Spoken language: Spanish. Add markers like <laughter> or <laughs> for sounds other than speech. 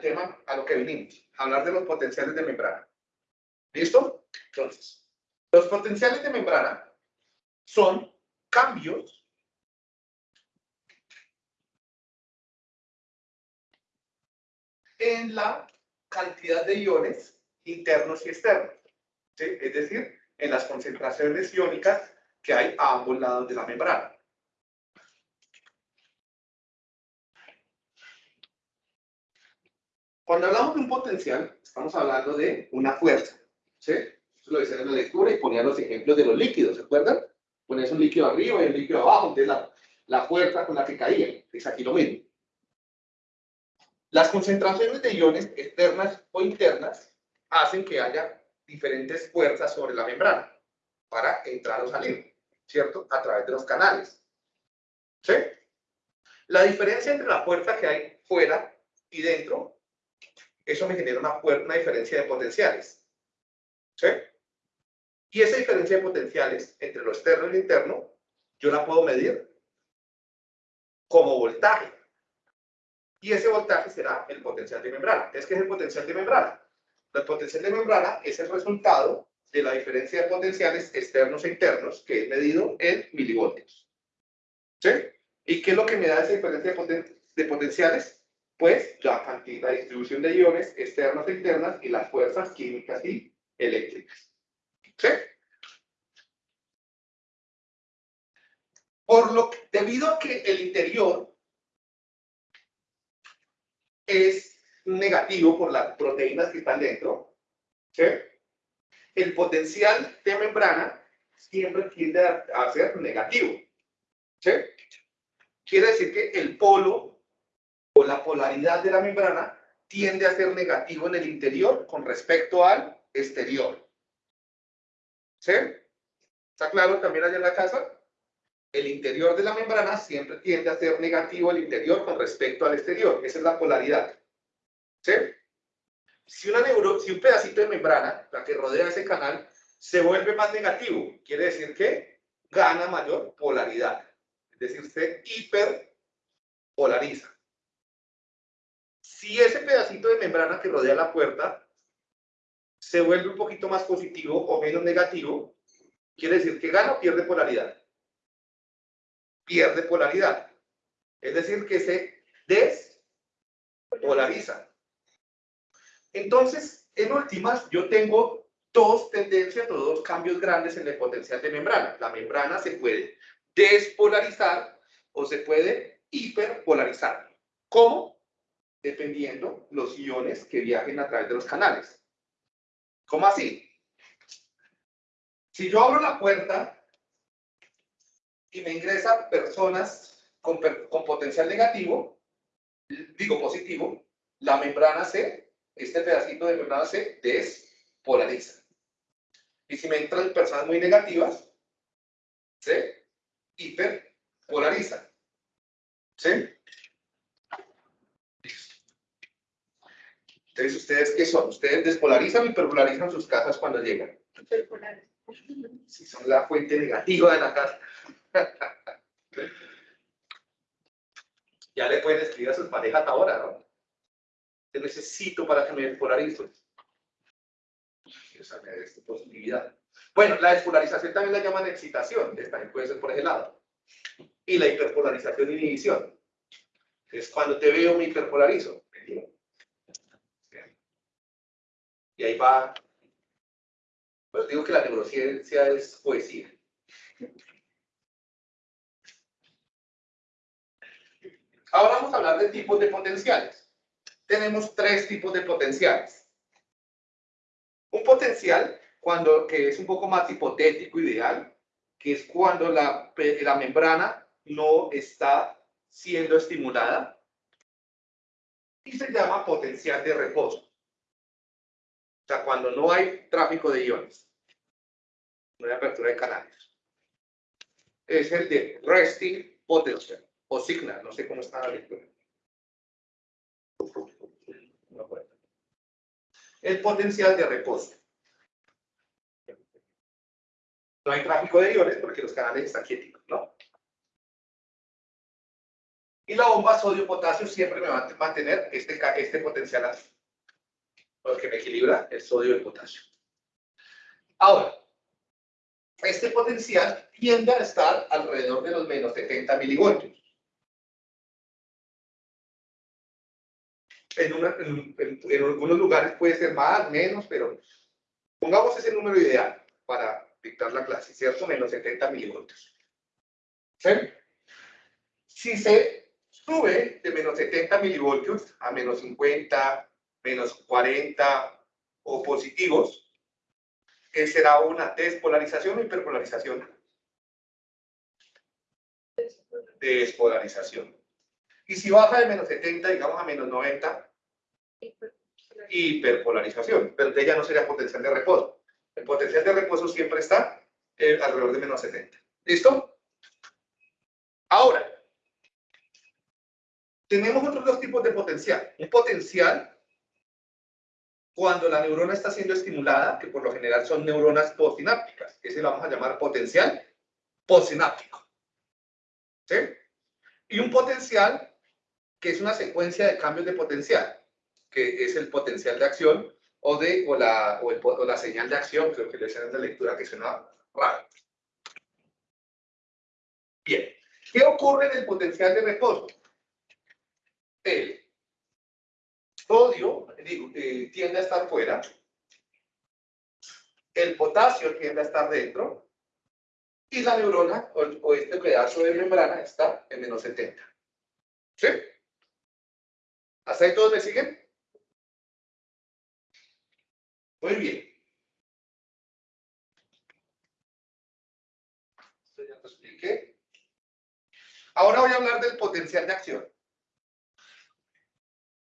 tema a lo que vinimos, hablar de los potenciales de membrana. ¿Listo? Entonces, los potenciales de membrana son cambios en la cantidad de iones internos y externos. Es decir, en las concentraciones iónicas que hay a ambos lados de la membrana. Cuando hablamos de un potencial, estamos hablando de una fuerza. ¿sí? Eso lo decía en la lectura y ponía los ejemplos de los líquidos, ¿se acuerdan? Pones un líquido arriba y un líquido abajo, entonces la, la fuerza con la que caía. Es aquí lo mismo. Las concentraciones de iones externas o internas hacen que haya diferentes fuerzas sobre la membrana para entrar o salir, ¿cierto? A través de los canales. ¿Sí? La diferencia entre la fuerza que hay fuera y dentro, eso me genera una, una diferencia de potenciales. ¿Sí? Y esa diferencia de potenciales entre lo externo y lo interno, yo la puedo medir como voltaje. Y ese voltaje será el potencial de membrana. ¿Es que es el potencial de membrana? El potencial de membrana es el resultado de la diferencia de potenciales externos e internos, que es medido en milivoltios. ¿Sí? ¿Y qué es lo que me da esa diferencia de, potenciales? Pues la cantidad, la distribución de iones externos e internas y las fuerzas químicas y eléctricas. ¿Sí? Por lo que, debido a que el interior es negativo por las proteínas que están dentro, ¿sí? el potencial de membrana siempre tiende a, ser negativo. ¿sí? Quiere decir que el polo la polaridad de la membrana tiende a ser negativo en el interior con respecto al exterior. ¿Sí? ¿Está claro también allá en la casa? El interior de la membrana siempre tiende a ser negativo el interior con respecto al exterior. Esa es la polaridad. ¿Sí? Si, una neuro, si un pedacito de membrana, la que rodea ese canal, se vuelve más negativo, quiere decir que gana mayor polaridad. Es decir, se hiperpolariza. Si ese pedacito de membrana que rodea la puerta se vuelve un poquito más positivo o menos negativo, quiere decir que gana o pierde polaridad. Pierde polaridad. Es decir, que se despolariza. Entonces, en últimas, yo tengo dos tendencias o dos cambios grandes en el potencial de membrana. La membrana se puede despolarizar o se puede hiperpolarizar. ¿Cómo? Dependiendo los iones que viajen a través de los canales. ¿Cómo así? Si yo abro la puerta y me ingresan personas con, con potencial negativo, digo positivo, la membrana se este pedacito de membrana se despolariza. Y si me entran personas muy negativas, se hiperpolariza. ¿Sí? Entonces, ¿ustedes qué son? ¿Ustedes despolarizan o hiperpolarizan sus casas cuando llegan? Si son la fuente negativa de la casa. <laughs> ya le pueden escribir a sus parejas ahora, ¿no? necesito para que me despolarice. Esa es posibilidad. Bueno, la despolarización también la llaman excitación, también puede ser por ese lado. Y la hiperpolarización inhibición. Es cuando te veo me hiperpolarizo. Y ahí va. Pues digo que la neurociencia es poesía. Ahora vamos a hablar de tipos de potenciales tenemos tres tipos de potenciales. Un potencial cuando, que es un poco más hipotético, ideal, que es cuando la, la membrana no está siendo estimulada y se llama potencial de reposo. O sea, cuando no hay tráfico de iones, no hay apertura de canales. Es el de resting potential o signal, no sé cómo está la lectura. El potencial de reposo. No hay tráfico de iones porque los canales están quietos, ¿no? Y la bomba sodio-potasio siempre me va a mantener este, este potencial así. Porque me equilibra el sodio y el potasio. Ahora, este potencial tiende a estar alrededor de los menos 70 milivoltios. En, en, algunos lugares puede ser más, menos, pero pongamos ese número ideal para dictar la clase, ¿cierto? Menos 70 milivoltios. ¿Sí? Si se sube de menos 70 milivoltios a menos 50, menos 40 o positivos, ¿qué será una despolarización o hiperpolarización? Despolarización. Y si baja de menos 70, digamos a menos 90, hiperpolarización. Pero de ella no sería potencial de reposo. El potencial de reposo siempre está eh, alrededor de menos 70. ¿Listo? Ahora, tenemos otros dos tipos de potencial. Un potencial cuando la neurona está siendo estimulada, que por lo general son neuronas postsinápticas. Ese lo vamos a llamar potencial postsináptico. ¿Sí? Y un potencial que es una secuencia de cambios de potencial, que es el potencial de acción o, de, o, la, o, la señal de acción, creo que le decían de lectura que suena raro. Bien, ¿qué ocurre en el potencial de reposo? El sodio eh, tiende a estar fuera, el potasio tiende a estar dentro, y la neurona o, o este pedazo de membrana está en menos 70. ¿Sí? ¿Hasta ahí todos me siguen? Muy bien. Esto ya lo expliqué. Ahora voy a hablar del potencial de acción.